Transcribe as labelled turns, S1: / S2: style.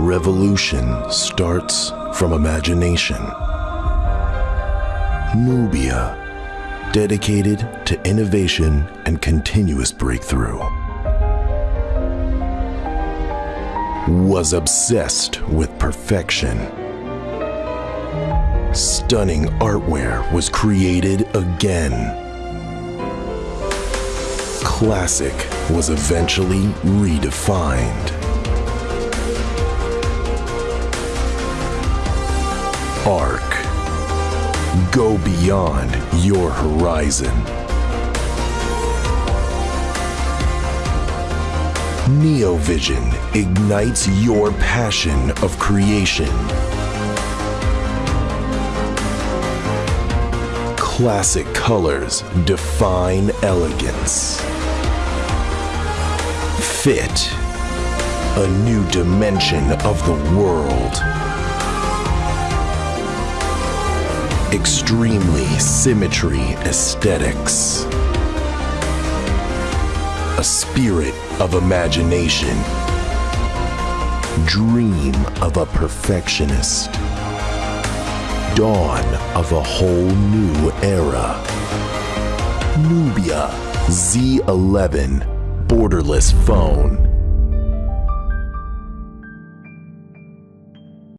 S1: Revolution starts from imagination. Nubia, dedicated to innovation and continuous breakthrough, was obsessed with perfection. Stunning artware was created again. Classic was eventually redefined. Arc. Go beyond your horizon. NeoVision ignites your passion of creation. Classic colors define elegance. Fit, a new dimension of the world. Extremely symmetry aesthetics. A spirit of imagination. Dream of a perfectionist. Dawn of a whole new era. Nubia Z11 borderless phone.